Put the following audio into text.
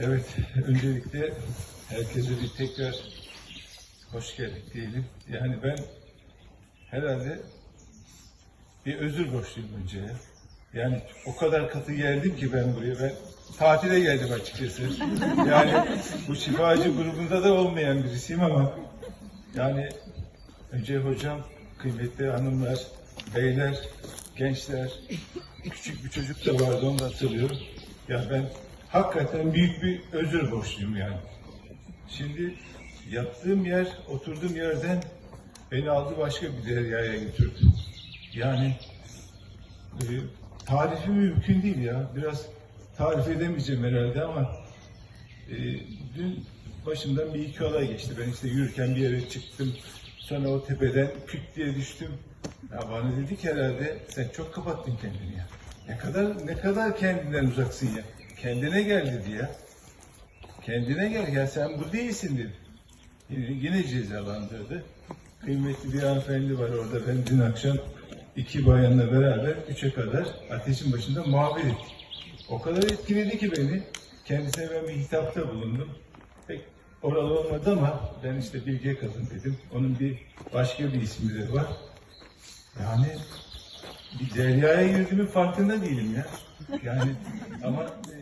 Evet, öncelikle herkese bir tekrar hoş geldik diyelim. Yani ben herhalde bir özür borçluyum önce ya. Yani o kadar katı geldim ki ben buraya. Ben tatile geldim açıkçası. Yani bu şifacı grubunda da olmayan birisiyim ama yani önce hocam, kıymetli hanımlar, beyler, gençler, küçük bir çocuk da vardı onu da hatırlıyorum. Ya ben hakikaten büyük bir özür borçluyum yani. Şimdi yattığım yer, oturduğum yerden beni aldı başka bir deryaya götürdü. Yani e, tarifi mümkün değil ya. Biraz tarif edemeyeceğim herhalde ama e, dün başımdan bir iki olay geçti. Ben işte yürürken bir yere çıktım. Sonra o tepeden küt diye düştüm. Ya bana dedi ki herhalde sen çok kapattın kendini ya. Ne kadar ne kadar kendinden uzaksın ya. Kendine gel dedi ya. Kendine gel ya sen bu değilsin dedi. Yine, yine cezalandırdı. Kıymetli bir hanımefendi var orada. Ben dün akşam iki bayanla beraber üçe kadar ateşin başında muhabbet ettik. O kadar etkiledi ki beni. Kendisine ben bir hitapta bulundum. Pek oralı olmadı ama ben işte Bilge Kadın dedim. Onun bir başka bir ismi de var. Yani bir deryaya girdiğimin farkında değilim ya. Yani ama e,